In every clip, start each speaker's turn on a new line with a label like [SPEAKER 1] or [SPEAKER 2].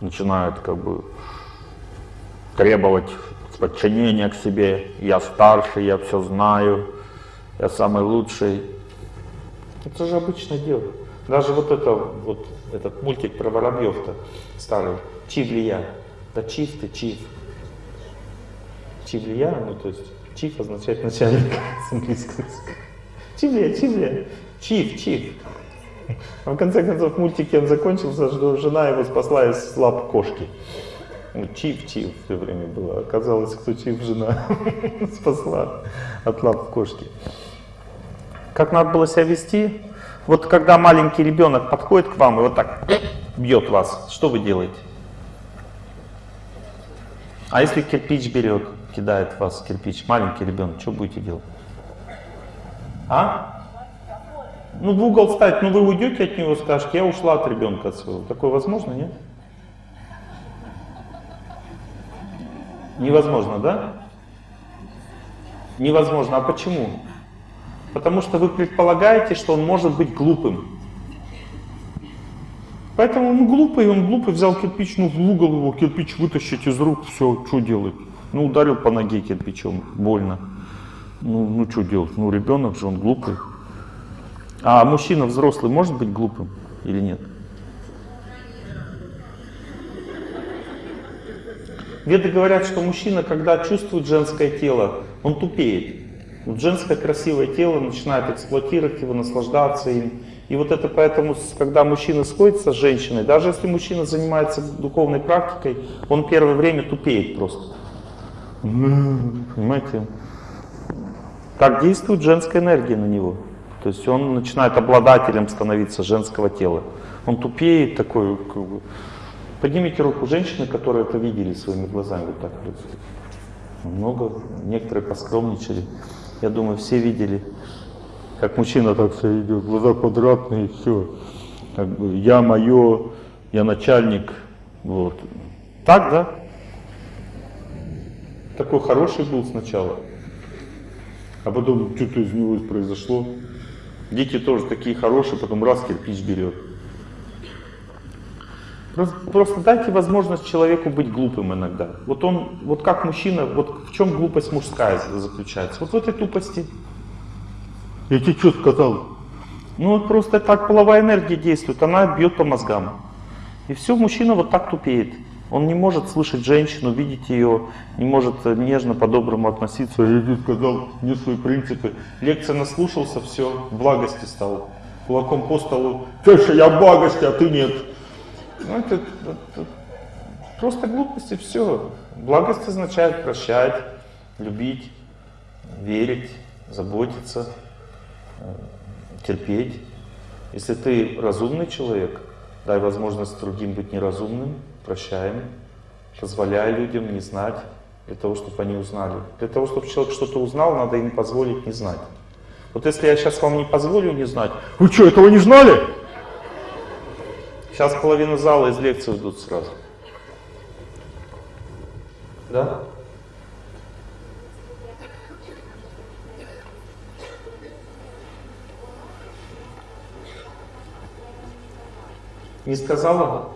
[SPEAKER 1] начинают как бы требовать подчинения к себе. Я старше, я все знаю, я самый лучший. Это же обычное дело. Даже вот это, вот этот мультик про воробьев-то старый, Чивлия. Да чиф ты, чиф. Чивлия, ну то есть чиф означает начальник с английского языка. Чивлия, чивлия, чиф, чиф. А в конце концов, мультики он закончился, что жена его спасла из лап кошки. Ну, чиф, чиф все время было. Оказалось, кто чиф, жена спасла от лап кошки. Как надо было себя вести? Вот когда маленький ребенок подходит к вам и вот так бьет вас, что вы делаете? А если кирпич берет, кидает вас кирпич, маленький ребенок, что будете делать? А? Ну, в угол встать, ну вы уйдете от него, скажете, я ушла от ребенка от своего. Такое возможно, нет? Невозможно, да? Невозможно. А почему? Потому что вы предполагаете, что он может быть глупым. Поэтому он глупый, он глупый, взял кирпич, ну в угол его, кирпич вытащить из рук, все, что делать? Ну ударил по ноге кирпичом, больно. Ну, ну что делать? Ну ребенок же, он глупый. А мужчина взрослый может быть глупым или нет? Веды говорят, что мужчина, когда чувствует женское тело, он тупеет. Вот женское красивое тело начинает эксплуатировать его, наслаждаться им. И вот это поэтому, когда мужчина сходится с женщиной, даже если мужчина занимается духовной практикой, он первое время тупеет просто. Понимаете? Так действует женская энергия на него. То есть он начинает обладателем становиться женского тела. Он тупеет такой. Поднимите руку женщины, которые это видели своими глазами. Вот так Много, некоторые поскромничали. Я думаю, все видели, как мужчина так все идет, глаза квадратные, все. Как бы я мое, я начальник. Вот. Так, да? Такой хороший был сначала. А потом что-то из него произошло. Дети тоже такие хорошие, потом раз кирпич берет. Просто дайте возможность человеку быть глупым иногда. Вот он, вот как мужчина, вот в чем глупость мужская заключается? Вот в этой тупости. Я тебе что сказал? Ну вот просто так половая энергия действует, она бьет по мозгам. И все, мужчина вот так тупеет. Он не может слышать женщину, видеть ее, не может нежно, по-доброму относиться. Я тебе сказал, не свои принципы. Лекция наслушался, все, благости стал. Кулаком по столу. Тише, я благости, а ты нет. Ну, это, это просто глупости, все. Благость означает прощать, любить, верить, заботиться, э, терпеть. Если ты разумный человек, дай возможность другим быть неразумным, прощаем, позволяя людям не знать, для того, чтобы они узнали. Для того, чтобы человек что-то узнал, надо им позволить не знать. Вот если я сейчас вам не позволю не знать, вы что, этого не знали? Сейчас половина зала из лекции ждут сразу. Да? Не сказала?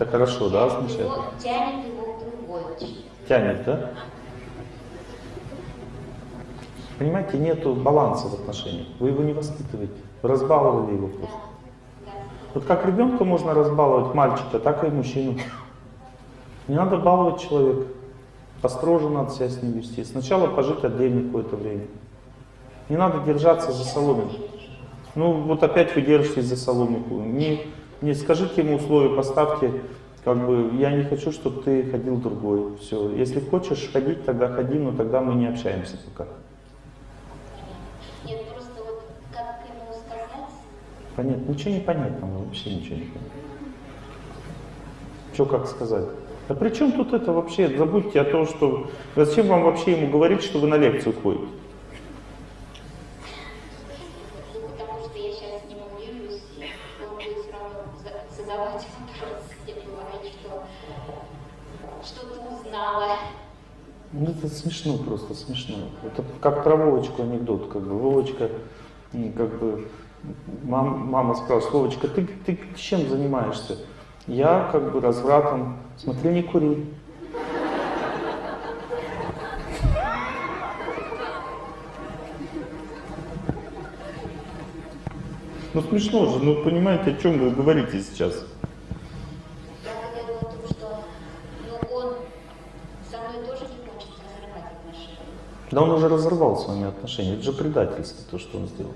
[SPEAKER 1] Это хорошо, да, означает?
[SPEAKER 2] Его, тянет его к другой.
[SPEAKER 1] Тянет, да? Понимаете, нету баланса в отношениях. Вы его не воспитываете. Вы разбаловали его просто. Вот как ребенка можно разбаловать мальчика, так и мужчину. Не надо баловать человека. Построже надо себя с ним вести. Сначала пожить отдельно какое-то время. Не надо держаться за соломинку. Ну вот опять вы держитесь за соломинку. Не, не скажите ему условия, поставьте, как бы, я не хочу, чтобы ты ходил другой. Все. Если хочешь ходить, тогда ходи, но тогда мы не общаемся пока. Понятно. Ничего не понятно, вообще ничего не понятно. Что как сказать? А при чем тут это вообще? Забудьте о том, что... Зачем вам вообще ему говорить, что вы на лекцию ходите?
[SPEAKER 2] Ну,
[SPEAKER 1] это смешно просто, смешно. Это как про Вовочку анекдот, как бы. Вовочка, как бы, мам- мама спрашивает, Вовочка, ты, ты чем занимаешься? Я, как бы, развратом. Смотри, не кури. Ну смешно же, ну понимаете, о чем вы говорите сейчас?
[SPEAKER 2] Я говорила о том, что ну, он со мной тоже не хочет разрывать отношения.
[SPEAKER 1] Да он уже разорвал с вами отношения. Это же предательство, то, что он сделал.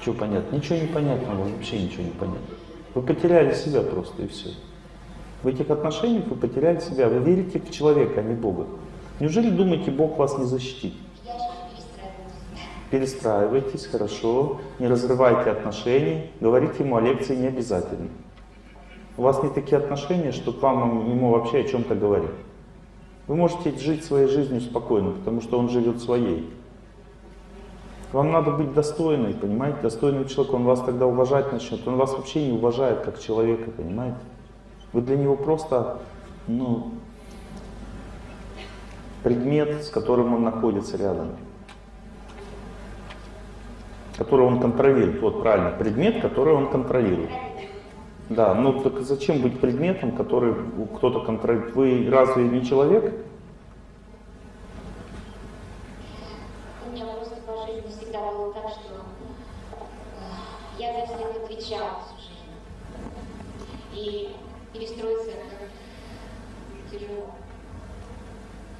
[SPEAKER 1] Что понятно? Ничего не понятно, вообще ничего не понятно. Вы потеряли себя просто и все. В этих отношениях вы потеряли себя. Вы верите в человека, а не Бога. Неужели думаете, Бог вас не защитит? Перестраивайтесь, хорошо, не разрывайте отношений, говорить ему о лекции не обязательно. У вас не такие отношения, что вам ему вообще о чем-то говорить. Вы можете жить своей жизнью спокойно, потому что он живет своей. Вам надо быть достойной, понимаете? Достойный человек, он вас тогда уважать начнет. Он вас вообще не уважает как человека, понимаете? Вы для него просто, ну, предмет, с которым он находится рядом который он контролирует. Вот правильно, предмет, который он контролирует. Да, ну так зачем быть предметом, который кто-то контролирует? Вы разве не человек?
[SPEAKER 2] У меня просто по жизни всегда было так, что э, я за всех отвечала всю жизнь. И перестроиться тяжело.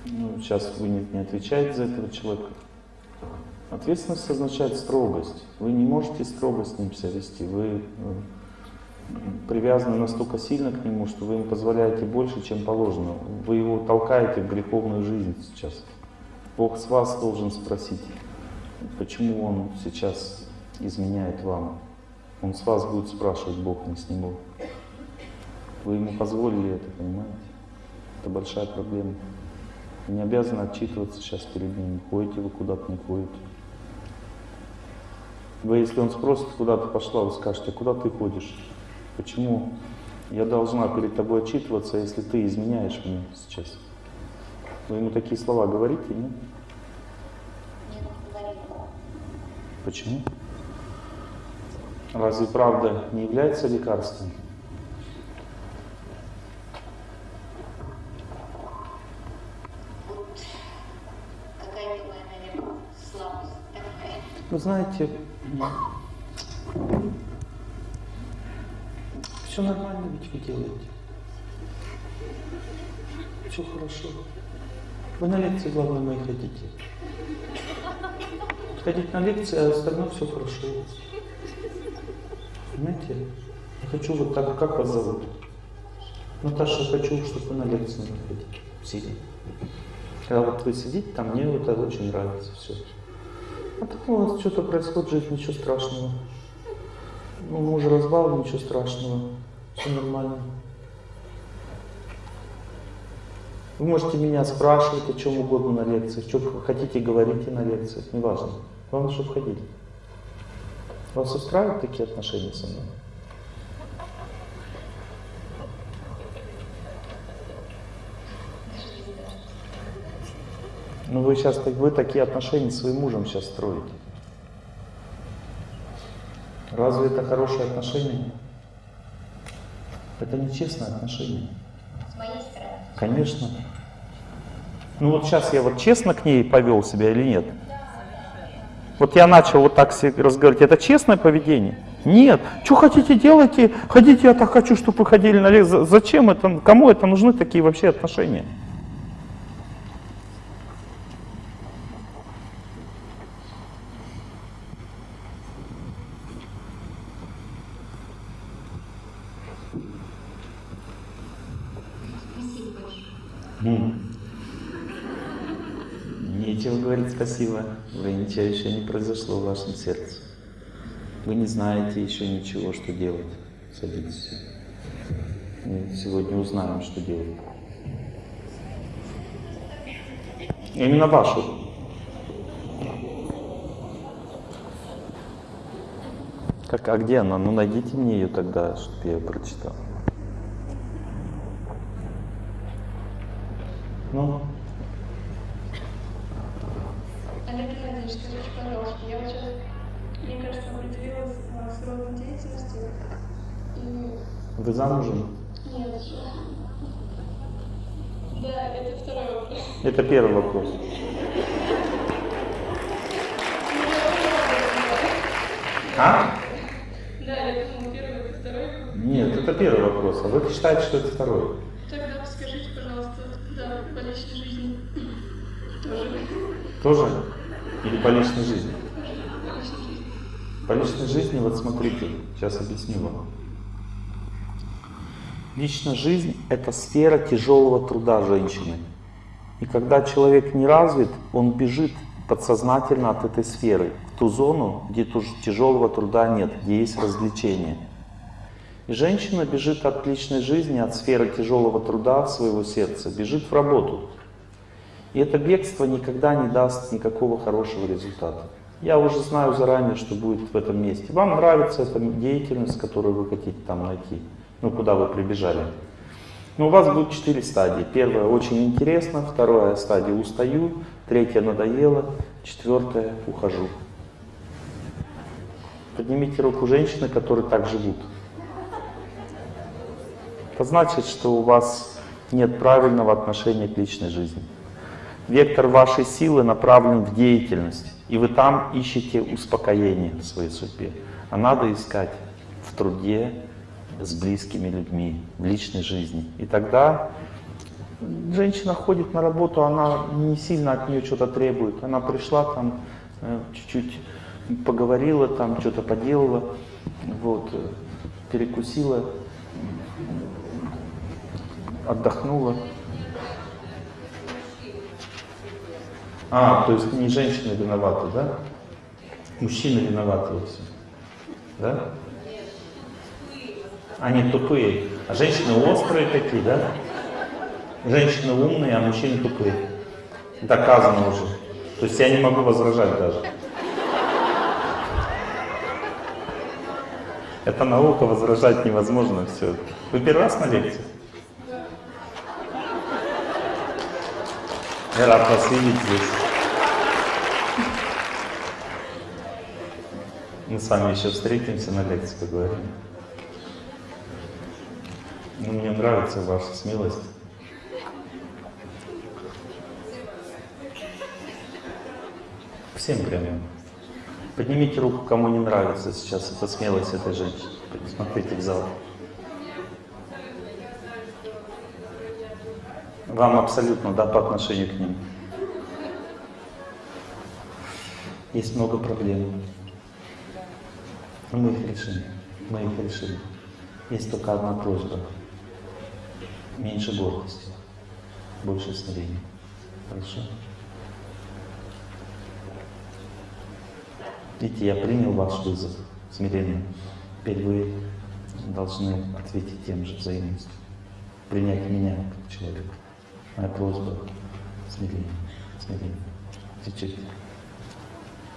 [SPEAKER 1] Ну, сейчас вы не, не отвечаете за этого человека. Ответственность означает строгость. Вы не можете строго с ним себя вести. Вы э, привязаны настолько сильно к нему, что вы ему позволяете больше, чем положено. Вы его толкаете в греховную жизнь сейчас. Бог с вас должен спросить, почему он сейчас изменяет вам. Он с вас будет спрашивать, Бог, не с него. Вы ему позволили это, понимаете? Это большая проблема. Не обязаны отчитываться сейчас перед ним. Ходите вы куда-то, не ходите. Вы, если он спросит, куда ты пошла, вы скажете, куда ты ходишь? Почему я должна перед тобой отчитываться, если ты изменяешь мне сейчас? Вы ему такие слова говорите, нет? Почему? Разве правда не является лекарством? Вы знаете, все нормально ведь вы делаете. Все хорошо. Вы на лекции, главное, мои хотите. Ходить на лекции, а остальное все хорошо. Понимаете? Я хочу вот так, как вас зовут? Наташа, хочу, чтобы вы на лекции не ходили. Сильно. Когда вот вы сидите там, мне это очень нравится все. А так у вас что-то происходит в ничего страшного. Ну, муж разбал, ничего страшного. Все нормально. Вы можете меня спрашивать о чем угодно на лекциях, что вы хотите, говорите на лекциях, неважно. Главное, чтобы ходили. Вас устраивают такие отношения со мной? Ну вы сейчас так вы такие отношения с своим мужем сейчас строите. Разве это хорошие отношения? Это нечестное отношение.
[SPEAKER 2] С моей стороны.
[SPEAKER 1] Конечно. Ну вот сейчас я вот честно к ней повел себя или нет? Вот я начал вот так себе разговаривать. Это честное поведение? Нет. Что хотите делайте, ходите, я так хочу, чтобы вы ходили на лекции. Зачем это, кому это нужны такие вообще отношения?
[SPEAKER 2] Спасибо большое.
[SPEAKER 1] М. Нечего говорить спасибо. Вы ничего еще не произошло в вашем сердце. Вы не знаете еще ничего, что делать. Садитесь. Мы сегодня узнаем, что делать. Именно вашу. Как, а где она? Ну найдите мне ее тогда, чтобы я ее прочитал. Ну,
[SPEAKER 3] Олег Геннадьевич, скажите, пожалуйста, я вот сейчас, мне кажется, определилась с родом деятельности. И
[SPEAKER 1] вы замужем?
[SPEAKER 3] нет еще. Да, это второй вопрос.
[SPEAKER 1] Это первый вопрос. А?
[SPEAKER 3] Да, я думала, первый, это второй.
[SPEAKER 1] Нет, это первый вопрос. А вы считаете, что это второй?
[SPEAKER 3] Тогда скажите, пожалуйста, да, по личной жизни. Тоже.
[SPEAKER 1] Тоже? Или по личной жизни?
[SPEAKER 3] По личной жизни.
[SPEAKER 1] Вот смотрите, сейчас объясню вам. Личная жизнь – это сфера тяжелого труда женщины. И когда человек не развит, он бежит подсознательно от этой сферы в ту зону, где тяжелого труда нет, где есть развлечение. И женщина бежит от личной жизни, от сферы тяжелого труда своего сердца, бежит в работу. И это бегство никогда не даст никакого хорошего результата. Я уже знаю заранее, что будет в этом месте. Вам нравится эта деятельность, которую вы хотите там найти, ну куда вы прибежали. Но у вас будет четыре стадии. Первая очень интересно, вторая стадия устаю, третья надоело, четвертая ухожу. Поднимите руку женщины, которые так живут. Это значит, что у вас нет правильного отношения к личной жизни. Вектор вашей силы направлен в деятельность, и вы там ищете успокоение в своей судьбе. А надо искать в труде, с близкими людьми, в личной жизни. И тогда женщина ходит на работу, она не сильно от нее что-то требует. Она пришла там, э, чуть-чуть поговорила, там что-то поделала, вот, э, перекусила, отдохнула. А, то есть не женщины виноваты, да? Мужчины виноваты во всем. Да? Они тупые. А женщины острые такие, да? Женщины умные, а мужчины тупые. Доказано уже. То есть я не могу возражать даже. Это наука, возражать невозможно все. Вы первый раз на лекции? Я рад вас видеть здесь. Мы с вами еще встретимся на лекции, поговорим. Ну, мне нравится ваша смелость. Всем прямо. Поднимите руку, кому не нравится сейчас эта смелость этой женщины. Смотрите в зал. Вам абсолютно, да, по отношению к ним. Есть много проблем. Мы их решим. Мы их решим. Есть только одна просьба. Меньше гордости, больше смирения. Хорошо? Видите, я принял ваш вызов смирения. Теперь вы должны ответить тем же взаимностью. Принять меня как человека. Моя просьба — смирение, смирение. Чуть-чуть.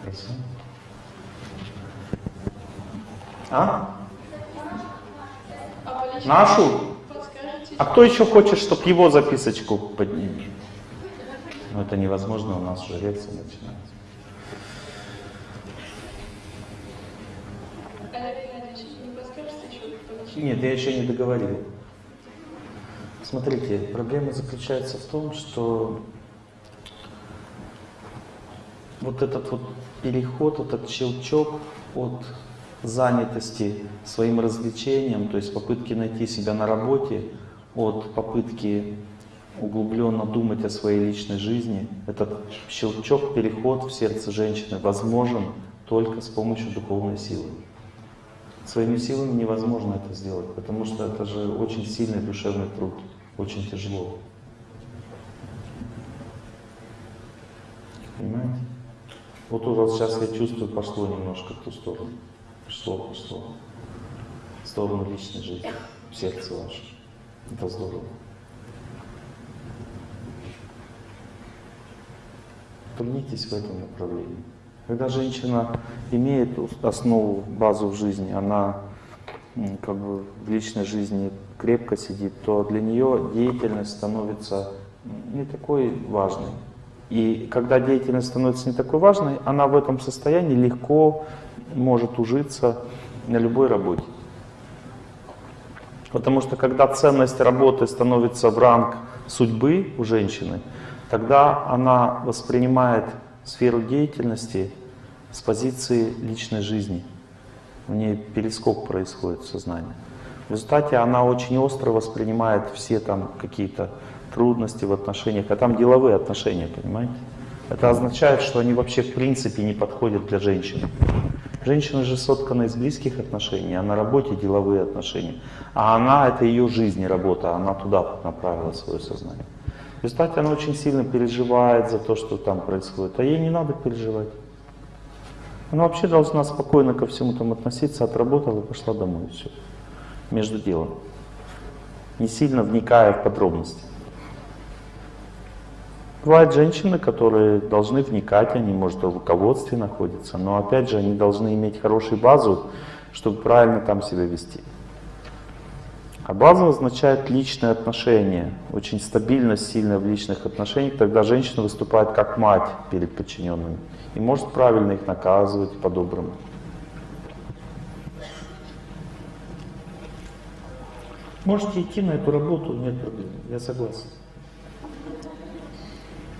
[SPEAKER 1] Хорошо? А?
[SPEAKER 3] А
[SPEAKER 1] Нашу? А кто еще хочет, чтобы его записочку подняли? Ну, это невозможно, у нас уже лекция начинается.
[SPEAKER 3] Личной
[SPEAKER 1] Нет, я еще не договорил. Смотрите, проблема заключается в том, что вот этот вот переход, этот щелчок от занятости своим развлечением, то есть попытки найти себя на работе, от попытки углубленно думать о своей личной жизни, этот щелчок, переход в сердце женщины возможен только с помощью духовной силы. Своими силами невозможно это сделать, потому что это же очень сильный душевный труд, очень тяжело. Понимаете? Вот у вас сейчас, я чувствую, пошло немножко в ту сторону. Пошло, пошло. В сторону личной жизни, в сердце ваше. Это здорово. Трудитесь в этом направлении. Когда женщина имеет основу, базу в жизни, она как бы в личной жизни крепко сидит, то для нее деятельность становится не такой важной. И когда деятельность становится не такой важной, она в этом состоянии легко может ужиться на любой работе. Потому что когда ценность работы становится в ранг судьбы у женщины, тогда она воспринимает сферу деятельности с позиции личной жизни. В ней перескок происходит в сознании. В результате она очень остро воспринимает все там какие-то трудности в отношениях, а там деловые отношения, понимаете? Это означает, что они вообще в принципе не подходят для женщины. Женщина же соткана из близких отношений, а на работе деловые отношения. А она, это ее жизнь и работа, она туда направила свое сознание. В результате она очень сильно переживает за то, что там происходит, а ей не надо переживать. Она вообще должна спокойно ко всему там относиться, отработала и пошла домой, и все. Между делом. Не сильно вникая в подробности. Бывают женщины, которые должны вникать, они, может, в руководстве находятся, но опять же, они должны иметь хорошую базу, чтобы правильно там себя вести. А база означает личные отношения, очень стабильность сильная в личных отношениях, тогда женщина выступает как мать перед подчиненными и может правильно их наказывать по-доброму. Можете идти на эту работу, нет проблем, я согласен.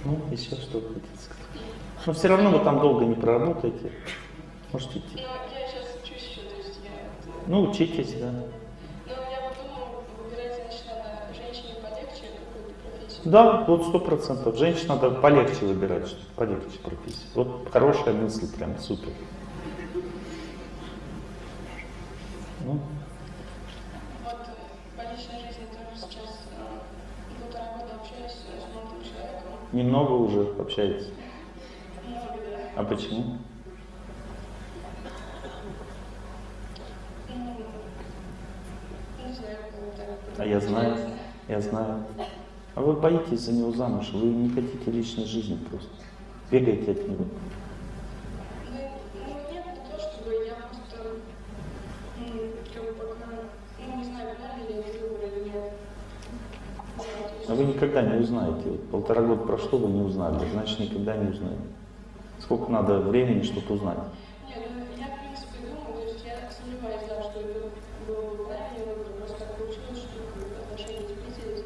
[SPEAKER 1] Ну, еще что хотите сказать? Но все равно вы там долго не проработаете. Можете идти.
[SPEAKER 3] Но я сейчас учусь еще, то есть я...
[SPEAKER 1] Ну, учитесь, да. Да, вот сто процентов. Женщин надо полегче выбирать, что полегче профессию. Вот хорошая мысль, прям супер. Ну,
[SPEAKER 3] Вот э, по личной жизни тоже сейчас э, полтора года общаюсь с молодым человеком.
[SPEAKER 1] немного уже общаетесь.
[SPEAKER 3] Много, да.
[SPEAKER 1] А почему?
[SPEAKER 3] Ну, не знаю.
[SPEAKER 1] А я знаю, я знаю. А вы боитесь за него замуж, вы не хотите личной жизни просто. Бегаете от него.
[SPEAKER 3] Ну, ну, ну, есть-
[SPEAKER 1] А вы никогда не узнаете. Вот полтора года прошло, вы не узнали, значит никогда не узнаете. Сколько надо времени, чтобы узнать?
[SPEAKER 3] Нет, ну, я, в принципе, думаю, то есть я сомневаюсь, да, что это был бы правильный выбор, просто так получилось, что как бы, отношения сблизились.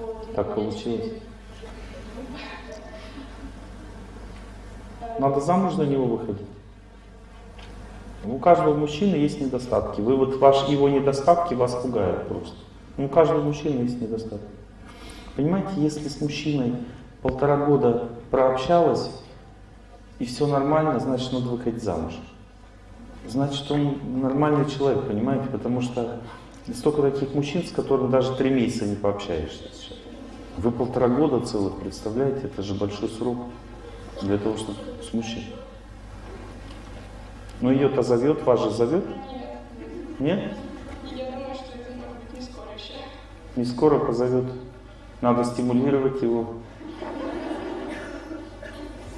[SPEAKER 3] Вот, и
[SPEAKER 1] Так получилось. Надо замуж за него выходить. У каждого мужчины есть недостатки. Вы вот ваш, его недостатки вас пугают просто. Ну, у каждого мужчины есть недостатки. Понимаете, если с мужчиной полтора года прообщалась, и все нормально, значит, надо выходить замуж. Значит, он нормальный человек, понимаете? Потому что столько таких мужчин, с которыми даже три месяца не пообщаешься. Вы полтора года целых, представляете? Это же большой срок для того, чтобы с мужчиной. Но ее-то зовет, вас же зовет?
[SPEAKER 3] Нет, я думаю, что это может быть не скоро еще.
[SPEAKER 1] Не скоро позовет. Надо стимулировать его.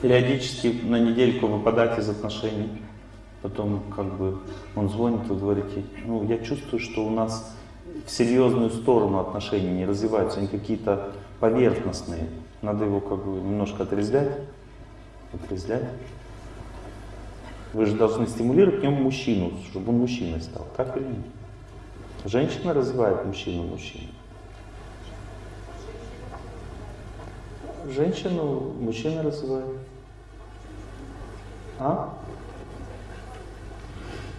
[SPEAKER 1] Периодически на недельку выпадать из отношений. Потом как бы он звонит, вы говорите, ну я чувствую, что у нас в серьезную сторону отношений не развиваются, они какие-то поверхностные. Надо его как бы немножко отрезвлять. Отрезвлять. Вы же должны стимулировать в нем мужчину, чтобы он мужчиной стал. Так или нет? Женщина развивает мужчину мужчину. Женщину мужчина развивает. А?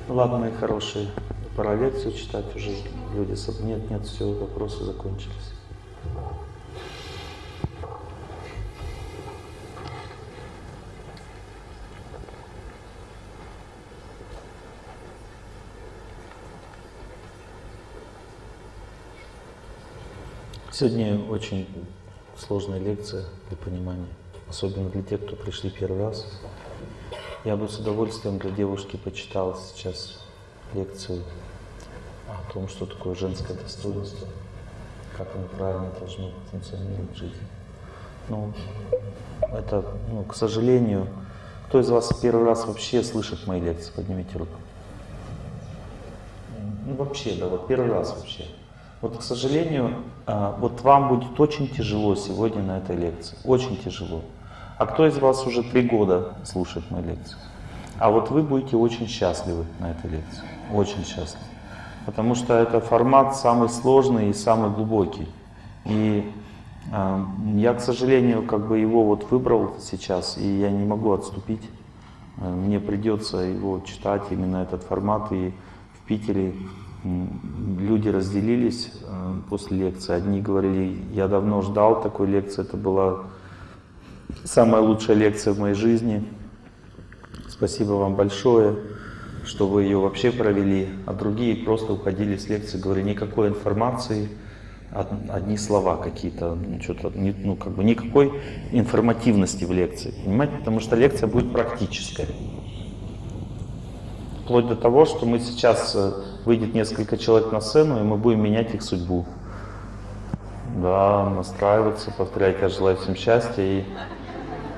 [SPEAKER 1] Ну ладно, мои хорошие, пора лекцию читать уже. Люди. Нет, нет, все, вопросы закончились. Сегодня очень сложная лекция для понимания, особенно для тех, кто пришли первый раз. Я бы с удовольствием для девушки почитал сейчас лекцию о том, что такое женское достоинство, как оно правильно должно функционировать в жизни. Ну, это, ну, к сожалению, кто из вас первый раз вообще слышит мои лекции? Поднимите руку. Ну, вообще, да, вот первый раз вообще. Вот, к сожалению, а, вот вам будет очень тяжело сегодня на этой лекции. Очень тяжело. А кто из вас уже три года слушает мои лекции? А вот вы будете очень счастливы на этой лекции. Очень счастливы. Потому что это формат самый сложный и самый глубокий. И э, я, к сожалению, как бы его вот выбрал сейчас, и я не могу отступить. Мне придется его читать, именно этот формат. И в Питере люди разделились э, после лекции. Одни говорили, я давно ждал такой лекции, это была самая лучшая лекция в моей жизни. Спасибо вам большое, что вы ее вообще провели. А другие просто уходили с лекции, говорили, никакой информации, одни слова какие-то, ну, что-то, ну, как бы никакой информативности в лекции, понимаете? Потому что лекция будет практическая. Вплоть до того, что мы сейчас э, выйдет несколько человек на сцену, и мы будем менять их судьбу. Да, настраиваться, повторять, я желаю всем счастья. И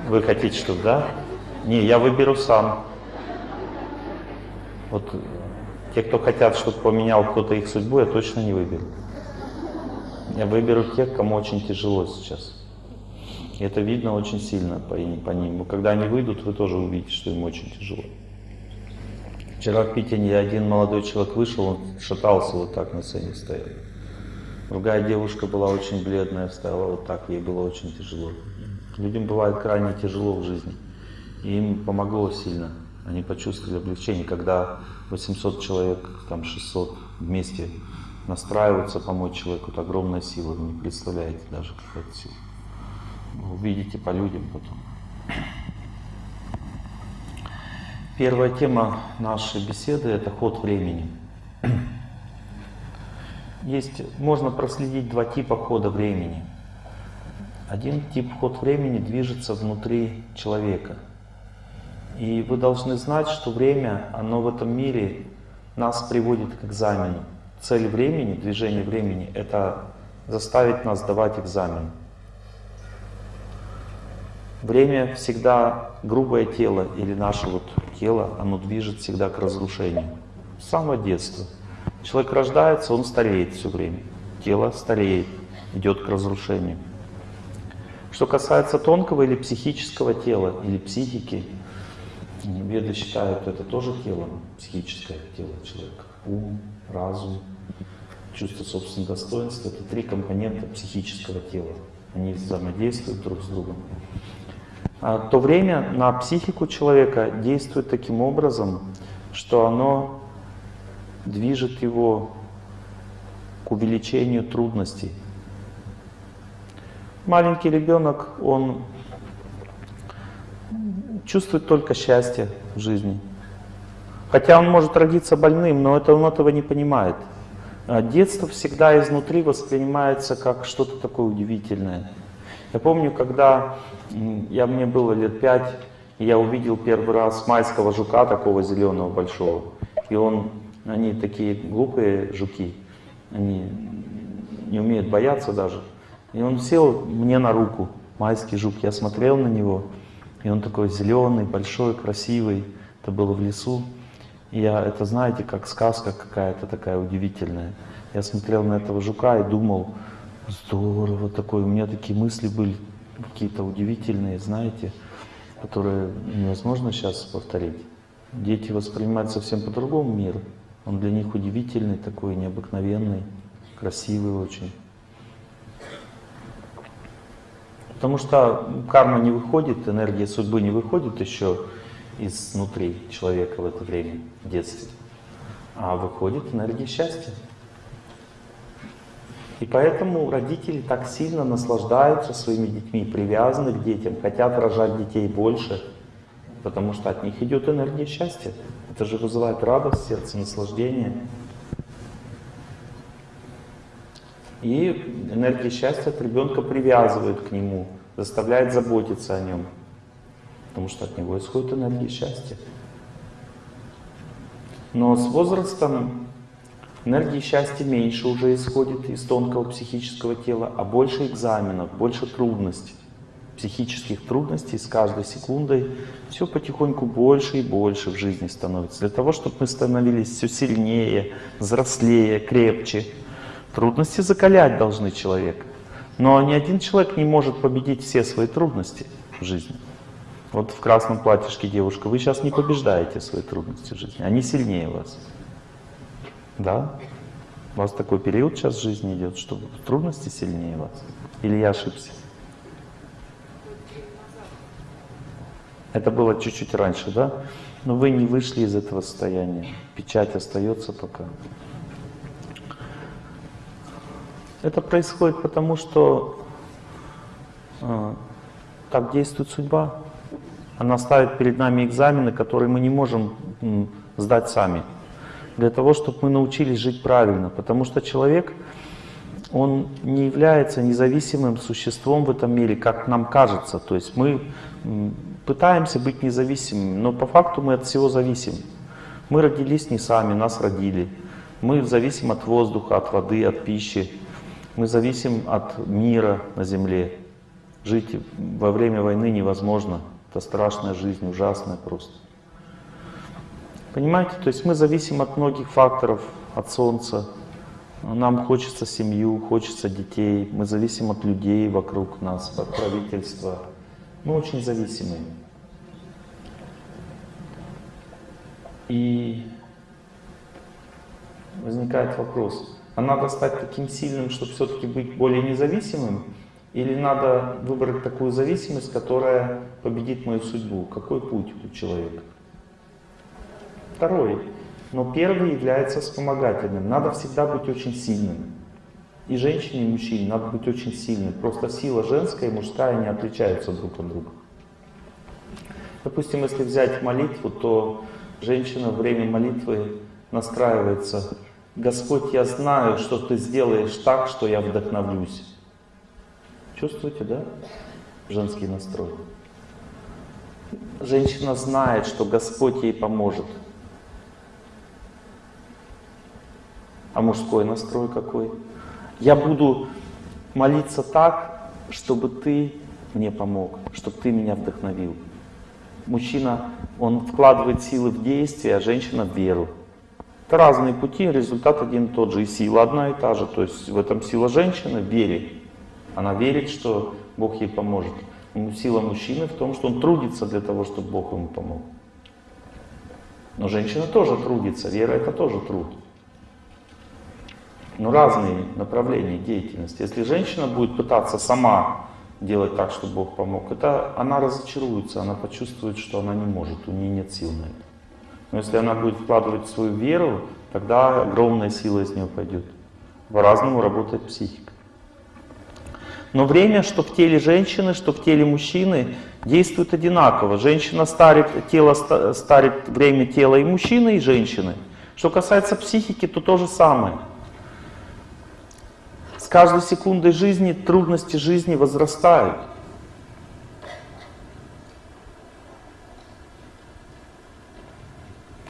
[SPEAKER 1] вы хотите, чтобы, да? Не, я выберу сам. Вот те, кто хотят, чтобы поменял кто-то их судьбу, я точно не выберу. Я выберу тех, кому очень тяжело сейчас. И это видно очень сильно по, по ним. Когда они выйдут, вы тоже увидите, что им очень тяжело. Вчера в Питере один молодой человек вышел, он шатался вот так на сцене стоял. Другая девушка была очень бледная, стояла вот так, ей было очень тяжело. Людям бывает крайне тяжело в жизни. И им помогло сильно. Они почувствовали облегчение, когда 800 человек, там 600 вместе настраиваются помочь человеку. Это огромная сила, вы не представляете даже, какая сила. Увидите по людям потом. Первая тема нашей беседы – это ход времени. Есть, можно проследить два типа хода времени. Один тип ход времени движется внутри человека. И вы должны знать, что время, оно в этом мире нас приводит к экзамену. Цель времени, движение времени – это заставить нас давать экзамен. Время всегда, грубое тело или наше вот тело, оно движет всегда к разрушению. С самого детства. Человек рождается, он стареет все время. Тело стареет, идет к разрушению. Что касается тонкого или психического тела, или психики, веды считают это тоже тело, психическое тело человека. Ум, разум, чувство собственного достоинства — это три компонента психического тела. Они взаимодействуют друг с другом. А то время на психику человека действует таким образом, что оно движет его к увеличению трудностей. Маленький ребенок, он чувствует только счастье в жизни. Хотя он может родиться больным, но это, он этого не понимает. Детство всегда изнутри воспринимается как что-то такое удивительное. Я помню, когда я, мне было лет пять, я увидел первый раз майского жука, такого зеленого большого. И он, они такие глупые жуки, они не умеют бояться даже. И он сел мне на руку, майский жук. Я смотрел на него, и он такой зеленый, большой, красивый. Это было в лесу. И я, это знаете, как сказка какая-то такая удивительная. Я смотрел на этого жука и думал, здорово такой. У меня такие мысли были какие-то удивительные, знаете, которые невозможно сейчас повторить. Дети воспринимают совсем по-другому мир. Он для них удивительный такой, необыкновенный, красивый очень. Потому что карма не выходит, энергия судьбы не выходит еще изнутри человека в это время, в детстве, а выходит энергия счастья. И поэтому родители так сильно наслаждаются своими детьми, привязаны к детям, хотят рожать детей больше, потому что от них идет энергия счастья. Это же вызывает радость, сердце, наслаждение. И энергия счастья от ребенка привязывает к нему, заставляет заботиться о нем. потому что от него исходит энергия счастья. Но с возрастом энергии счастья меньше уже исходит из тонкого психического тела, а больше экзаменов, больше трудностей, психических трудностей с каждой секундой. Все потихоньку больше и больше в жизни становится. Для того, чтобы мы становились все сильнее, взрослее, крепче. Трудности закалять должны человека. Но ни один человек не может победить все свои трудности в жизни. Вот в красном платьишке девушка, вы сейчас не побеждаете свои трудности в жизни, они сильнее вас. Да? У вас такой период сейчас в жизни идет, что трудности сильнее вас. Или я ошибся? Это было чуть-чуть раньше, да? Но вы не вышли из этого состояния. Печать остается пока. Это происходит потому, что э, так действует судьба. Она ставит перед нами экзамены, которые мы не можем м, сдать сами. Для того, чтобы мы научились жить правильно. Потому что человек, он не является независимым существом в этом мире, как нам кажется. То есть мы пытаемся быть независимыми, но по факту мы от всего зависим. Мы родились не сами, нас родили. Мы зависим от воздуха, от воды, от пищи. Мы зависим от мира на земле. Жить во время войны невозможно. Это страшная жизнь, ужасная просто. Понимаете? То есть мы зависим от многих факторов, от солнца. Нам хочется семью, хочется детей. Мы зависим от людей вокруг нас, от правительства. Мы очень зависимые. И возникает вопрос, а надо стать таким сильным, чтобы все-таки быть более независимым? Или надо выбрать такую зависимость, которая победит мою судьбу? Какой путь у человека? Второй. Но первый является вспомогательным. Надо всегда быть очень сильным. И женщине, и мужчине надо быть очень сильным. Просто сила женская и мужская не отличаются друг от друга. Допустим, если взять молитву, то женщина во время молитвы настраивается Господь, я знаю, что Ты сделаешь так, что я вдохновлюсь. Чувствуете, да? Женский настрой. Женщина знает, что Господь ей поможет. А мужской настрой какой? Я буду молиться так, чтобы ты мне помог, чтобы ты меня вдохновил. Мужчина, он вкладывает силы в действие, а женщина в веру. Это разные пути, результат один и тот же, и сила одна и та же. То есть в этом сила женщины в вере. Она верит, что Бог ей поможет. Сила мужчины в том, что он трудится для того, чтобы Бог ему помог. Но женщина тоже трудится, вера это тоже труд. Но разные направления деятельности. Если женщина будет пытаться сама делать так, чтобы Бог помог, это она разочаруется, она почувствует, что она не может, у нее нет сил на это. Но если она будет вкладывать свою веру, тогда огромная сила из нее пойдет. По-разному работает психика. Но время, что в теле женщины, что в теле мужчины, действует одинаково. Женщина старит, тело старит время тела и мужчины, и женщины. Что касается психики, то то же самое. Каждой секундой жизни трудности жизни возрастают.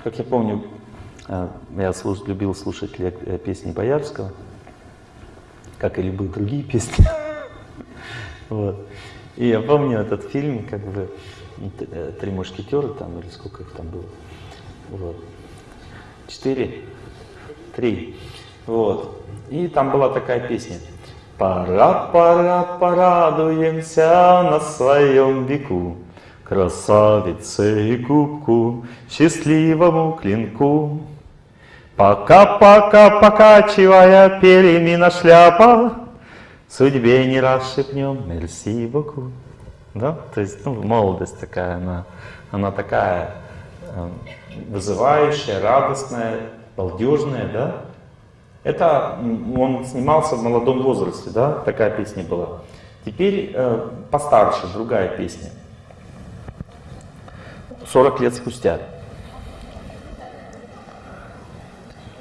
[SPEAKER 1] Как я помню, э, я слуш, любил слушать э, песни Боярского, как и любые другие песни. Вот. И я помню этот фильм, как бы э, «Три мушкетера» там, или сколько их там было. Вот. Четыре? Три. Вот. И там была такая песня. Пора, пора, порадуемся на своем веку. Красавице и кубку, счастливому клинку. Пока-пока, покачивая перемена шляпа, Судьбе не раз шепнем «Мерси боку». Да? То есть, ну, молодость такая, она, она такая э, вызывающая, радостная, балдежная, да? Это он снимался в молодом возрасте, да? Такая песня была. Теперь э, постарше, другая песня. 40 лет спустя.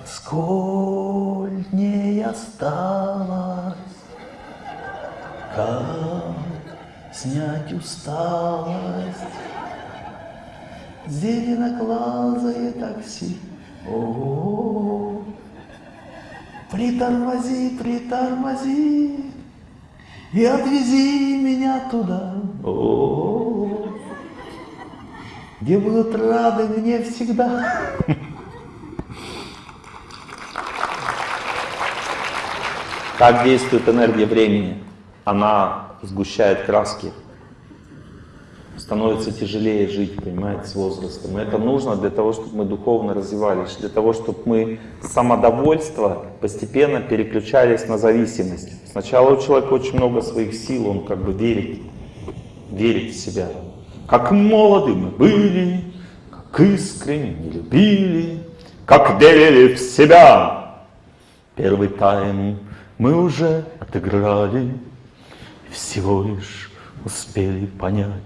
[SPEAKER 1] Сколь не осталось, как снять усталость, Зеленоглазое такси. О, притормози, притормози и отвези меня туда. Где будут рады мне всегда. Как действует энергия времени? Она сгущает краски. Становится тяжелее жить, понимаете, с возрастом. И это нужно для того, чтобы мы духовно развивались, для того, чтобы мы с самодовольства постепенно переключались на зависимость. Сначала у человека очень много своих сил, он как бы верит, верит в себя. Как молоды мы были, как искренне любили, как верили в себя. Первый тайм мы уже отыграли, всего лишь успели понять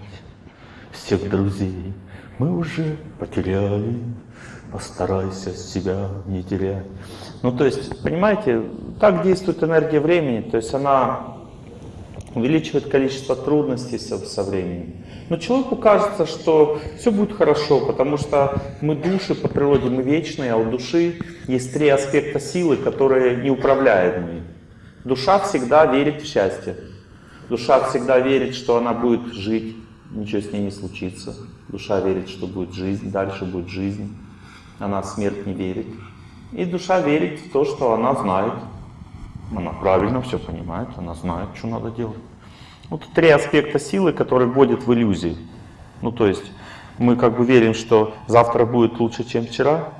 [SPEAKER 1] всех друзей. Мы уже потеряли, постарайся себя не терять. Ну, то есть, понимаете, так действует энергия времени, то есть она увеличивает количество трудностей со, со временем. Но человеку кажется, что все будет хорошо, потому что мы души по природе, мы вечные, а у души есть три аспекта силы, которые неуправляемые. Душа всегда верит в счастье. Душа всегда верит, что она будет жить, ничего с ней не случится. Душа верит, что будет жизнь, дальше будет жизнь. Она в смерть не верит. И душа верит в то, что она знает. Она правильно все понимает, она знает, что надо делать. Вот три аспекта силы, которые вводят в иллюзии. Ну, то есть мы как бы верим, что завтра будет лучше, чем вчера,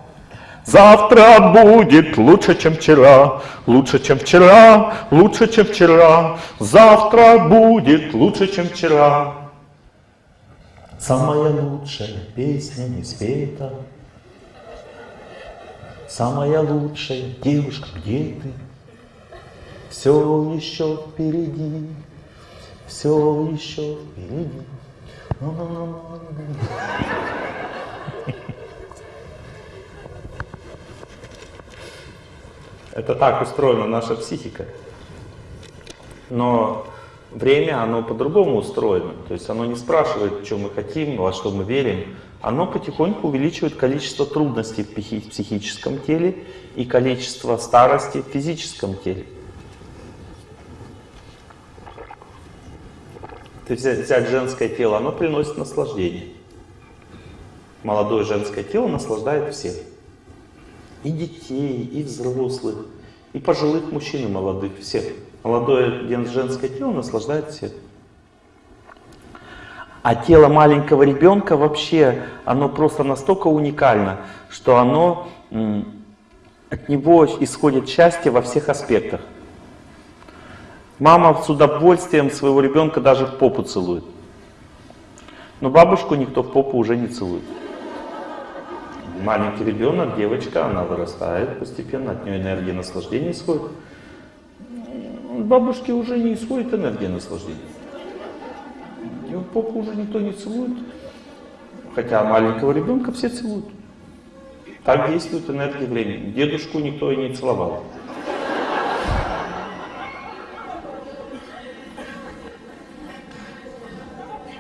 [SPEAKER 1] Завтра будет лучше, чем вчера, лучше, чем вчера, лучше, чем вчера. Завтра будет лучше, чем вчера. Самая лучшая песня не спета. Самая лучшая девушка, где ты? Все еще впереди, все еще впереди. Это так устроена наша психика. Но время, оно по-другому устроено. То есть оно не спрашивает, что мы хотим, во что мы верим. Оно потихоньку увеличивает количество трудностей в психическом теле и количество старости в физическом теле. То есть взять женское тело, оно приносит наслаждение. Молодое женское тело наслаждает всех и детей, и взрослых, и пожилых мужчин, и молодых, всех. Молодое женское тело наслаждает всех. А тело маленького ребенка вообще, оно просто настолько уникально, что оно, от него исходит счастье во всех аспектах. Мама с удовольствием своего ребенка даже в попу целует. Но бабушку никто в попу уже не целует маленький ребенок, девочка, она вырастает постепенно, от нее энергия наслаждения исходит. Бабушке уже не исходит энергия наслаждения. Его попу уже никто не целует. Хотя маленького ребенка все целуют. Так действует энергия времени. Дедушку никто и не целовал.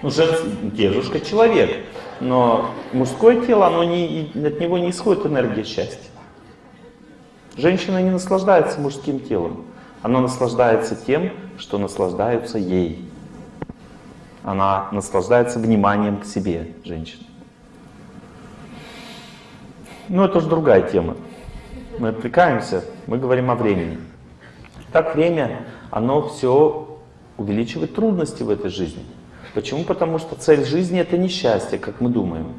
[SPEAKER 1] Ну, женский, дедушка человек. Но мужское тело, оно не, от него не исходит энергия счастья. Женщина не наслаждается мужским телом. Она наслаждается тем, что наслаждаются ей. Она наслаждается вниманием к себе, женщина. Но это уже другая тема. Мы отвлекаемся, мы говорим о времени. Так время, оно все увеличивает трудности в этой жизни. Почему? Потому что цель жизни это не счастье, как мы думаем,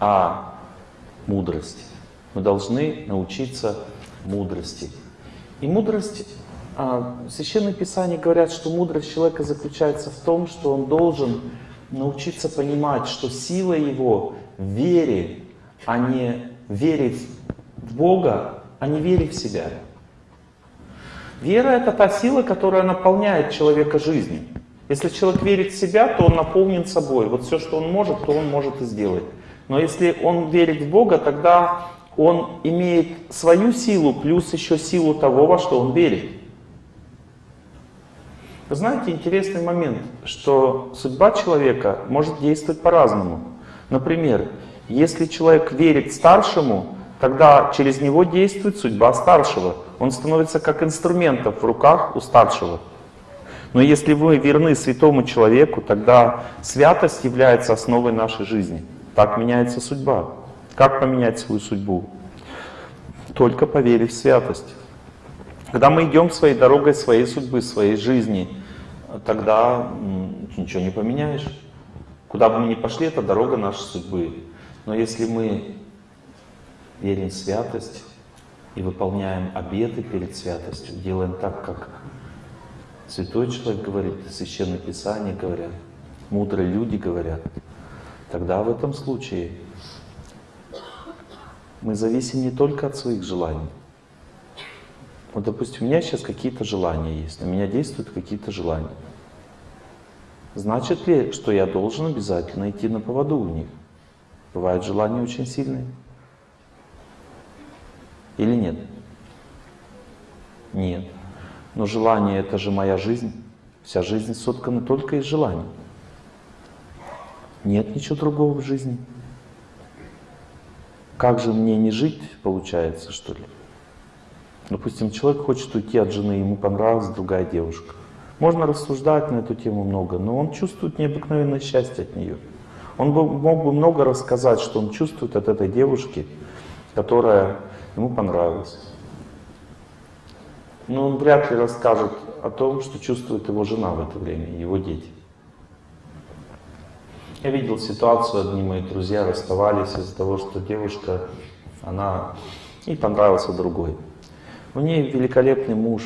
[SPEAKER 1] а мудрость. Мы должны научиться мудрости. И мудрость, а, в Священном Писании говорят, что мудрость человека заключается в том, что он должен научиться понимать, что сила его в вере, а не верить в Бога, а не верить в себя. Вера это та сила, которая наполняет человека жизнью. Если человек верит в себя, то он наполнен собой. Вот все, что он может, то он может и сделать. Но если он верит в Бога, тогда он имеет свою силу, плюс еще силу того, во что он верит. Вы знаете, интересный момент, что судьба человека может действовать по-разному. Например, Если человек верит старшему, тогда через него действует судьба старшего. Он становится как инструментом в руках у старшего. Но если вы верны святому человеку, тогда святость является основой нашей жизни. Так меняется судьба. Как поменять свою судьбу? Только поверив в святость. Когда мы идем своей дорогой своей судьбы, своей жизни, тогда ничего не поменяешь. Куда бы мы ни пошли, это дорога нашей судьбы. Но если мы верим в святость и выполняем обеты перед святостью, делаем так, как святой человек говорит, священное писание говорят, мудрые люди говорят, тогда в этом случае мы зависим не только от своих желаний. Вот, допустим, у меня сейчас какие-то желания есть, на меня действуют какие-то желания. Значит ли, что я должен обязательно идти на поводу у них? Бывают желания очень сильные. Или нет? Нет. Но желание это же моя жизнь. Вся жизнь соткана только из желаний. Нет ничего другого в жизни. Как же мне не жить, получается, что ли? Допустим, человек хочет уйти от жены, ему понравилась другая девушка. Можно рассуждать на эту тему много, но он чувствует необыкновенное счастье от нее. Он мог бы много рассказать, что он чувствует от этой девушки, которая ему понравилась. Но он вряд ли расскажет о том, что чувствует его жена в это время, его дети. Я видел ситуацию, одни мои друзья расставались из-за того, что девушка, она, ей понравился другой. У нее великолепный муж,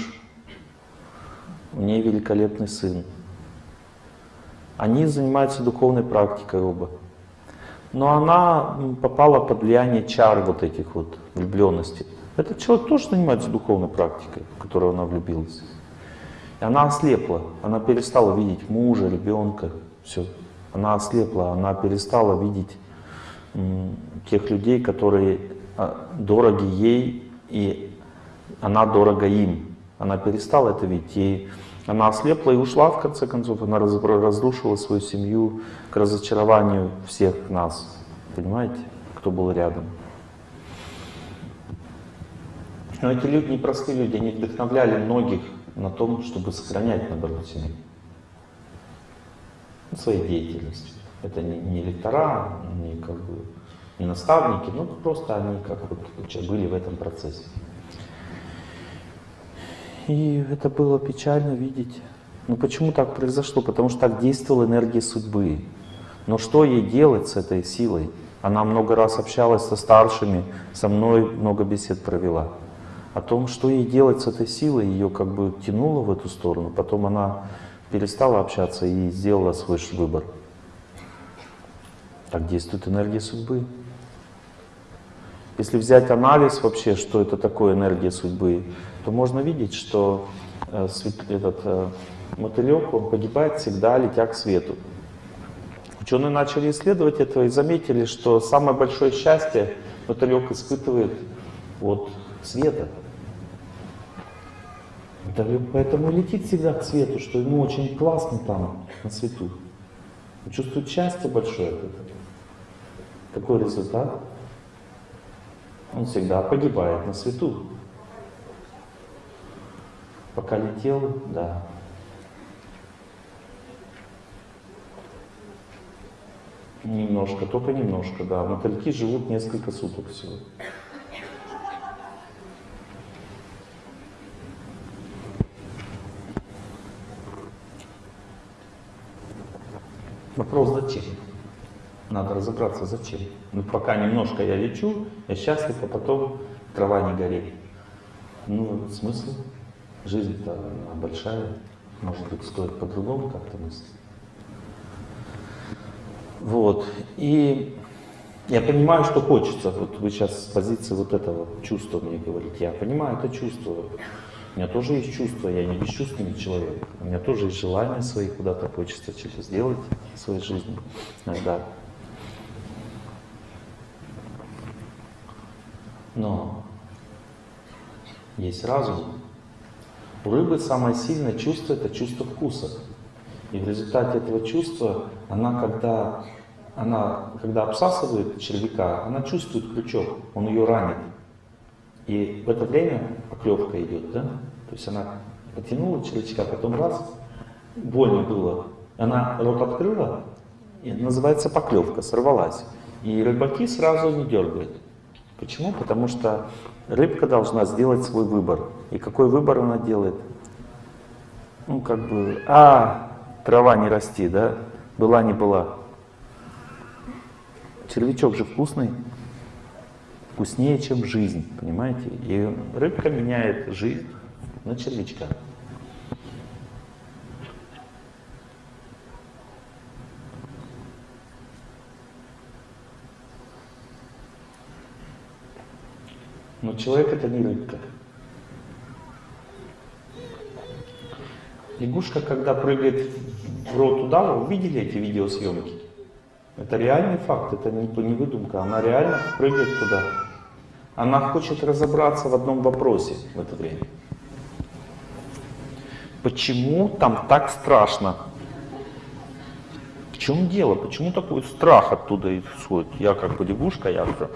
[SPEAKER 1] у нее великолепный сын. Они занимаются духовной практикой оба. Но она попала под влияние чар вот этих вот влюбленностей. Этот человек тоже занимается духовной практикой, в которую она влюбилась. И она ослепла, она перестала видеть мужа, ребенка, все. Она ослепла, она перестала видеть тех людей, которые а, дороги ей, и она дорога им. Она перестала это видеть, и она ослепла и ушла, в конце концов. Она разрушила свою семью к разочарованию всех нас. Понимаете, кто был рядом. Но эти люди, непростые люди, они вдохновляли многих на том, чтобы сохранять, наоборот, семью своей деятельностью. Это не, не лектора, не, как бы, не наставники, но просто они как вот были в этом процессе. И это было печально видеть. Ну почему так произошло? Потому что так действовала энергия судьбы. Но что ей делать с этой силой? Она много раз общалась со старшими, со мной много бесед провела. О том, что ей делать с этой силой, ее как бы тянуло в эту сторону. Потом она перестала общаться и сделала свой выбор. Так действует энергия судьбы. Если взять анализ вообще, что это такое энергия судьбы, то можно видеть, что э, этот э, мотылек, он погибает всегда, летя к свету. Ученые начали исследовать это и заметили, что самое большое счастье мотылек испытывает от света. Да, поэтому летит всегда к свету, что ему очень классно там, на свету. Он чувствует счастье большое от этого. Какой результат? Он всегда погибает на свету. Пока летел, да. Немножко, только немножко, да. Мотыльки живут несколько суток всего. Вопрос зачем? Надо разобраться зачем. Ну пока немножко я лечу, я счастлив, а потом трава не горит. Ну, смысл? Жизнь-то большая, может быть, стоит по-другому как-то мыслить. Вот. И я понимаю, что хочется. Вот вы сейчас с позиции вот этого чувства мне говорите. Я понимаю это чувство. У меня тоже есть чувства, я не бесчувственный человек. У меня тоже есть желания свои, куда-то хочется что-то сделать в своей жизни иногда. Но есть разум. У рыбы самое сильное чувство – это чувство вкуса. И в результате этого чувства она, когда она, когда обсасывает червяка, она чувствует крючок, он ее ранит. И в это время поклевка идет, да? То есть она потянула червячка, потом раз, больно было. Она рот открыла, и называется поклевка, сорвалась. И рыбаки сразу не дергают. Почему? Потому что рыбка должна сделать свой выбор. И какой выбор она делает? Ну, как бы, а, трава не расти, да? Была, не была. Червячок же вкусный. Вкуснее, чем жизнь, понимаете? И рыбка меняет жизнь на червячка. Но человек это не рыбка. Лягушка, когда прыгает в рот удава, вы видели эти видеосъемки? Это реальный факт, это не выдумка, она реально прыгает туда. Она хочет разобраться в одном вопросе в это время. Почему там так страшно? В чем дело? Почему такой страх оттуда исходит? Я как бы лягушка, я уже...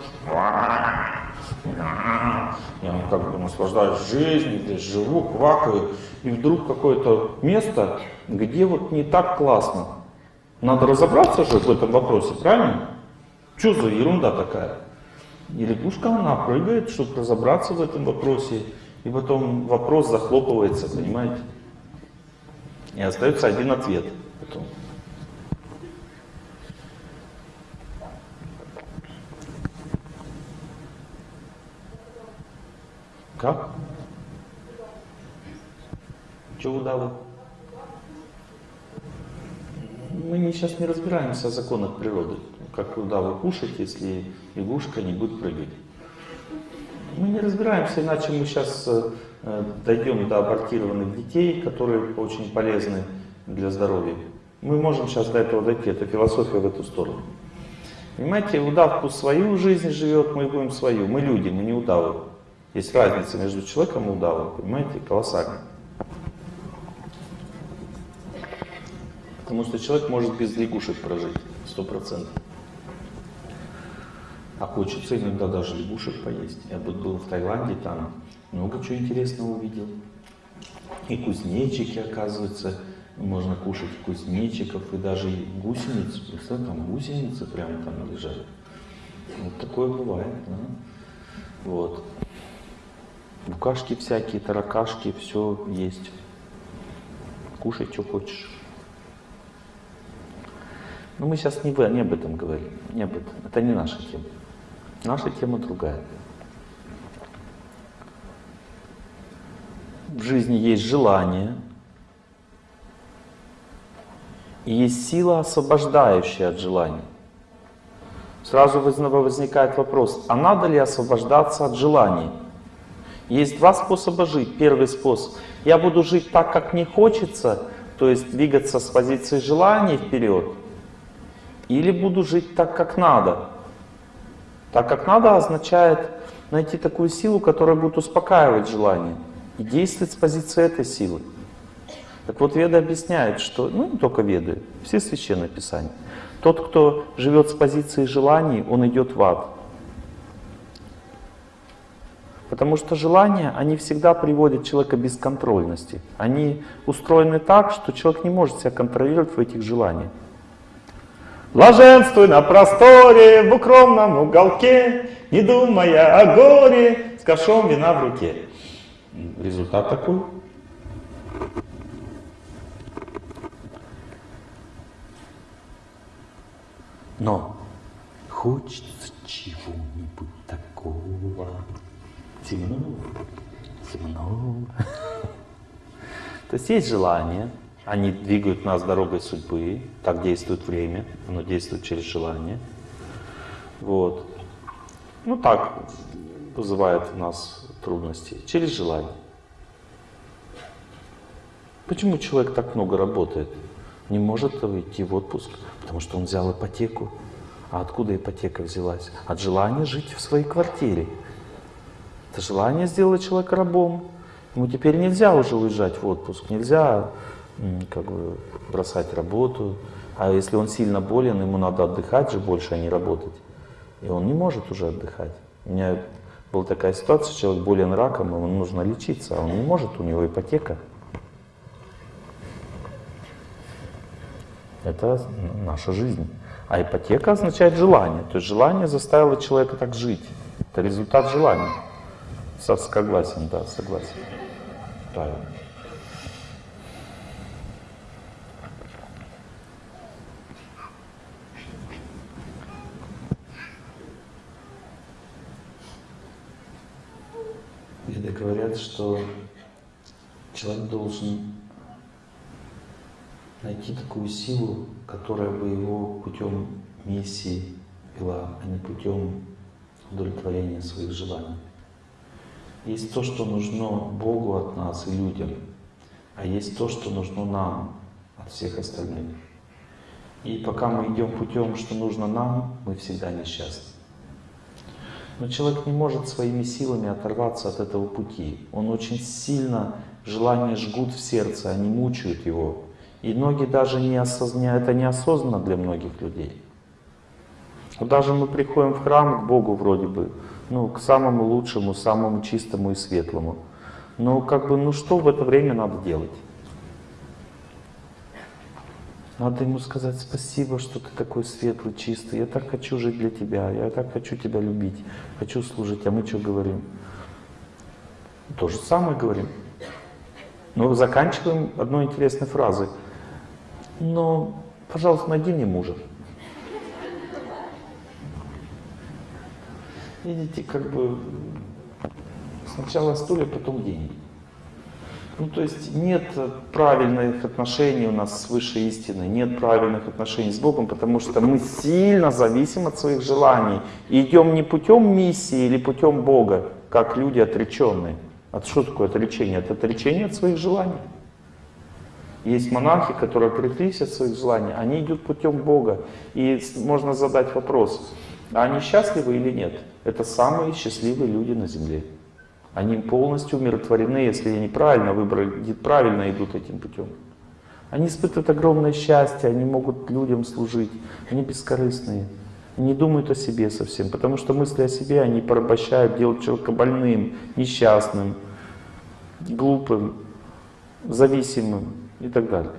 [SPEAKER 1] Я как бы наслаждаюсь жизнью, здесь живу, квакаю. И вдруг какое-то место, где вот не так классно. Надо разобраться же в этом вопросе, правильно? Что за ерунда такая? И лягушка, она прыгает, чтобы разобраться в этом вопросе. И потом вопрос захлопывается, понимаете? И остается один ответ потом. Как? Чего удавы? Мы сейчас не разбираемся о законах природы. Как удавы кушать, если лягушка не будет прыгать. Мы не разбираемся, иначе мы сейчас э, дойдем до абортированных детей, которые очень полезны для здоровья. Мы можем сейчас до этого дойти, это философия в эту сторону. Понимаете, удав пусть свою жизнь живет, мы будем свою. Мы люди, мы не удавы. Есть разница между человеком и удавом, понимаете, колоссальная. Потому что человек может без лягушек прожить, сто процентов. А хочется иногда даже лягушек поесть. Я был в Таиланде, там много чего интересного увидел. И кузнечики, оказывается, можно кушать кузнечиков, и даже гусениц. Представляете, там гусеницы прямо там лежат. Вот такое бывает, да? Вот. Букашки всякие, таракашки, все есть. Кушай, что хочешь. Но мы сейчас не, не об этом говорим, не об этом. Это не наша тема. Наша тема другая. В жизни есть желание, и есть сила, освобождающая от желания. Сразу возникает вопрос, а надо ли освобождаться от желаний? Есть два способа жить. Первый способ. Я буду жить так, как мне хочется, то есть двигаться с позиции желаний вперед. Или буду жить так, как надо. Так, как надо, означает найти такую силу, которая будет успокаивать желание. И действовать с позиции этой силы. Так вот, Веды объясняют, что, ну не только Веды, все священные писания. Тот, кто живет с позиции желаний, он идет в ад. Потому что желания, они всегда приводят человека к бесконтрольности. Они устроены так, что человек не может себя контролировать в этих желаниях. Блаженствуй на просторе, в укромном уголке, не думая о горе, с ковшом вина в руке. Результат такой. Но хочется чего-нибудь такого темного, темного. То есть есть желание, они двигают нас дорогой судьбы, так действует время, оно действует через желание. Вот. Ну так вызывает у нас трудности, через желание. Почему человек так много работает? Не может уйти в отпуск, потому что он взял ипотеку. А откуда ипотека взялась? От желания жить в своей квартире. Это желание сделало человека рабом. Ему теперь нельзя уже уезжать в отпуск, нельзя как бы бросать работу, А если он сильно болен, ему надо отдыхать же больше, а не работать. И он не может уже отдыхать. У меня была такая ситуация, человек болен раком, ему нужно лечиться, а он не может, у него ипотека. Это наша жизнь. А ипотека означает желание. То есть желание заставило человека так жить. Это результат желания. Со- Согласен, да, согласен. Правильно. Веды говорят, что человек должен найти такую силу, которая бы его путем миссии вела, а не путем удовлетворения своих желаний. Есть то, что нужно Богу от нас и людям, а есть то, что нужно нам от всех остальных. И пока мы идем путем, что нужно нам, мы всегда несчастны. Но человек не может своими силами оторваться от этого пути. Он очень сильно, желания жгут в сердце, они мучают его. И многие даже не осознают, это неосознанно для многих людей. Вот даже мы приходим в храм к Богу вроде бы, ну, к самому лучшему, самому чистому и светлому. Но как бы, ну что в это время надо делать? Надо ему сказать спасибо, что ты такой светлый, чистый. Я так хочу жить для тебя, я так хочу тебя любить, хочу служить. А мы что говорим? То же самое говорим. Но заканчиваем одной интересной фразой. Но, пожалуйста, найди мне мужа. Видите, как бы сначала стулья, потом деньги. Ну, то есть нет правильных отношений у нас с высшей истиной, нет правильных отношений с Богом, потому что мы сильно зависим от своих желаний. И идем не путем миссии или путем Бога, как люди отреченные. От что такое отречение? Это отречение от своих желаний. Есть монахи, которые отреклись от своих желаний, они идут путем Бога. И можно задать вопрос, а они счастливы или нет? Это самые счастливые люди на земле. Они полностью умиротворены, если они правильно выбрали, правильно идут этим путем. Они испытывают огромное счастье, они могут людям служить, они бескорыстные. Не думают о себе совсем, потому что мысли о себе они порабощают, делают человека больным, несчастным, глупым, зависимым и так далее.